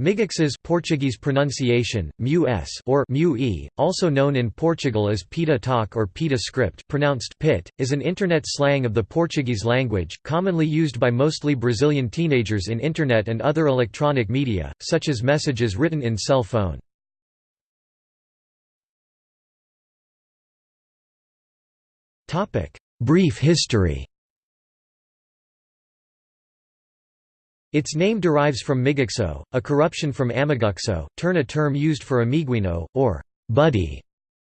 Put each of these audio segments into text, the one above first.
Migixes Portuguese pronunciation, mu or mu e, also known in Portugal as pita talk or pita script pronounced pit, is an Internet slang of the Portuguese language, commonly used by mostly Brazilian teenagers in Internet and other electronic media, such as messages written in cell phone. Brief history Its name derives from migixo, a corruption from amiguxo, turn a term used for amiguino, or buddy,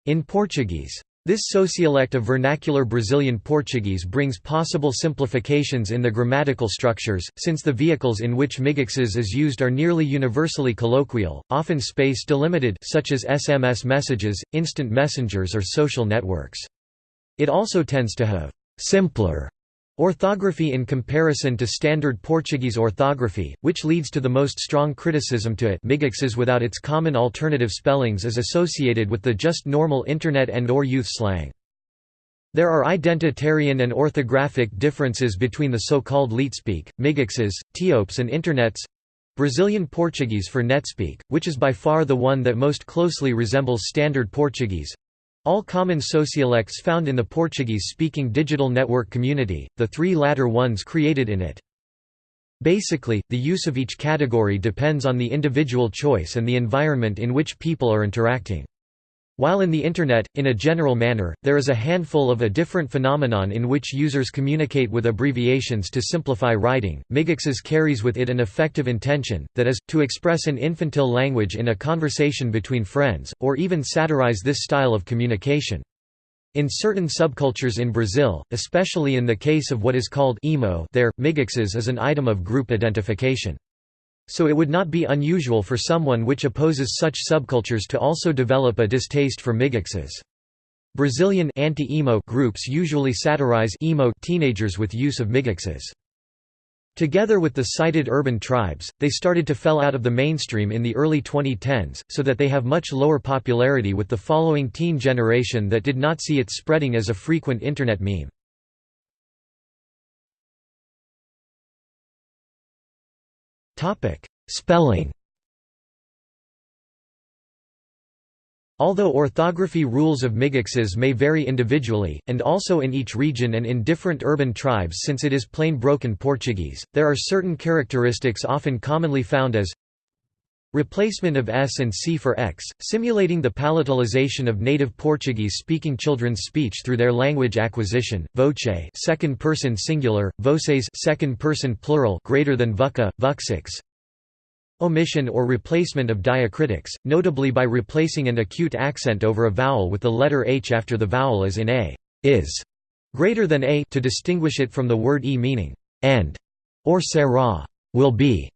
in Portuguese. This sociolect of vernacular Brazilian Portuguese brings possible simplifications in the grammatical structures, since the vehicles in which migixes is used are nearly universally colloquial, often space delimited such as SMS messages, instant messengers or social networks. It also tends to have simpler Orthography in comparison to standard Portuguese orthography, which leads to the most strong criticism to it. Migixes without its common alternative spellings is associated with the just normal Internet and or youth slang. There are identitarian and orthographic differences between the so-called Leetspeak, migixes, Tiopes and Internets. Brazilian Portuguese for Netspeak, which is by far the one that most closely resembles Standard Portuguese all common sociolects found in the Portuguese-speaking digital network community, the three latter ones created in it. Basically, the use of each category depends on the individual choice and the environment in which people are interacting. While in the Internet, in a general manner, there is a handful of a different phenomenon in which users communicate with abbreviations to simplify writing, Migixes carries with it an effective intention, that is, to express an infantile language in a conversation between friends, or even satirize this style of communication. In certain subcultures in Brazil, especially in the case of what is called emo there, Migixes is an item of group identification. So it would not be unusual for someone which opposes such subcultures to also develop a distaste for migixes. Brazilian anti-emo groups usually satirize emo teenagers with use of migixes. Together with the cited urban tribes, they started to fell out of the mainstream in the early 2010s, so that they have much lower popularity with the following teen generation that did not see it spreading as a frequent Internet meme. Spelling Although orthography rules of migixes may vary individually, and also in each region and in different urban tribes since it is plain broken Portuguese, there are certain characteristics often commonly found as Replacement of S and C for X, simulating the palatalization of native Portuguese-speaking children's speech through their language acquisition. Voce, second person singular, voces, second person plural, greater than vuca, vuxix. Omission or replacement of diacritics, notably by replacing an acute accent over a vowel with the letter H after the vowel as in a, is, greater than a to distinguish it from the word e meaning and, or será, will be,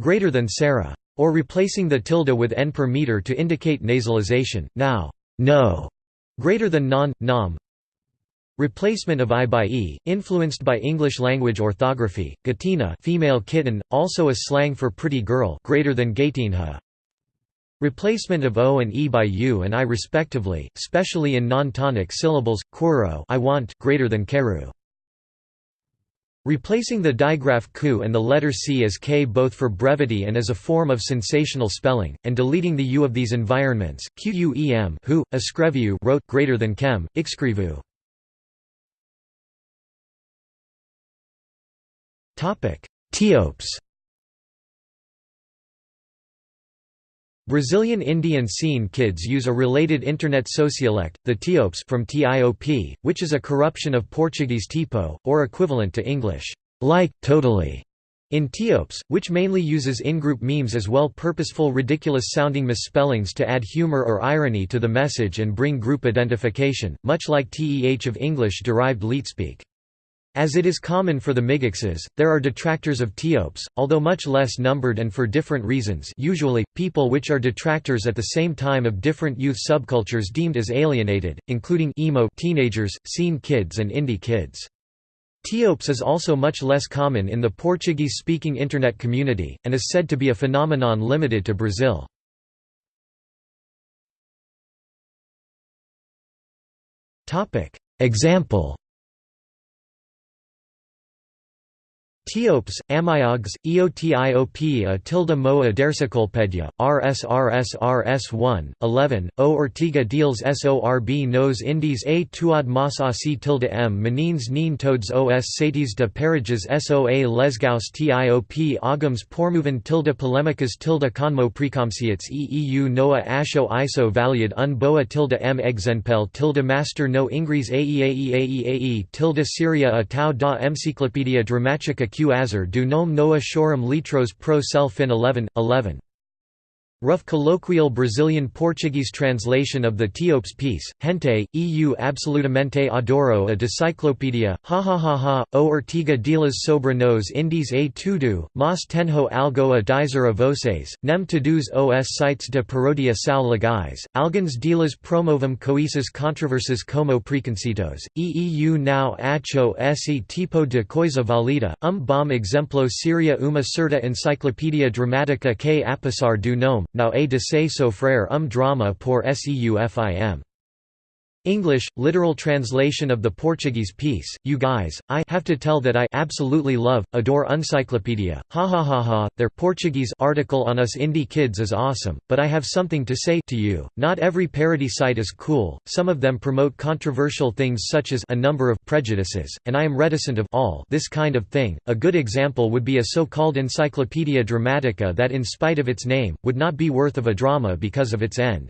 greater than Sarah or replacing the tilde with n per meter to indicate nasalization, now, no, greater than non, nom. Replacement of i by e, influenced by English language orthography, gatina female kitten, also a slang for pretty girl greater than gatinha. Replacement of o and e by u and i respectively, especially in non-tonic syllables, quero I want greater than keru. Replacing the digraph ku and the letter c as k both for brevity and as a form of sensational spelling, and deleting the u of these environments, quem who, escreviu wrote greater than kem, ixcrivu. Tiopes Brazilian Indian scene kids use a related Internet sociolect, the Tiopes from TIOP, which is a corruption of Portuguese tipo, or equivalent to English, like, totally, in Tiopes, which mainly uses in-group memes as well purposeful ridiculous-sounding misspellings to add humor or irony to the message and bring group identification, much like TEH of English-derived Leetspeak. As it is common for the migixes, there are detractors of Tiopes, although much less numbered and for different reasons usually, people which are detractors at the same time of different youth subcultures deemed as alienated, including emo teenagers, scene kids and indie kids. Tiopes is also much less common in the Portuguese-speaking Internet community, and is said to be a phenomenon limited to Brazil. Example Teopes, Amiogs, Eotiop a tilde moa dersicolpedia, RSRSRS1, 11, O Ortiga deals SORB nos indies a tuad mas asi tilde m menines neen toads os satis de periges soa lesgaus tiop agams pormoven tilde polemicas tilde conmo precomciates eeu noa asho iso valiad un boa tilde m exenpel tilde master no ingres aeaeaeae tilde syria a tau da encyclopedia dramatica q azar du nom noa shorum litros pro cell fin 11, 11. Rough colloquial Brazilian Portuguese translation of the Teopes piece, Gente, eu absolutamente adoro a Desciclopédia, ha ha ha ha, o Ortiga delas sobre nos indies a tudo, mas tenho algo a dizer a vocês, nem todos os sites de parodia são legais, alguns delas promovem coisas controversas como preconceitos, e eu não acho esse tipo de coisa válida, um bom exemplo seria uma certa enciclopédia dramática que apesar do nome, now a de se sofrer um drama pour seufim. English, literal translation of the Portuguese piece, you guys, I have to tell that I absolutely love, adore Uncyclopedia, ha ha ha ha, their Portuguese article on us indie kids is awesome, but I have something to say to you, not every parody site is cool, some of them promote controversial things such as a number of prejudices, and I am reticent of all this kind of thing, a good example would be a so-called Encyclopedia Dramatica that in spite of its name, would not be worth of a drama because of its end.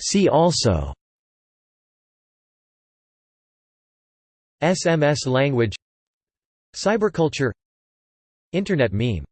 See also SMS language Cyberculture Internet meme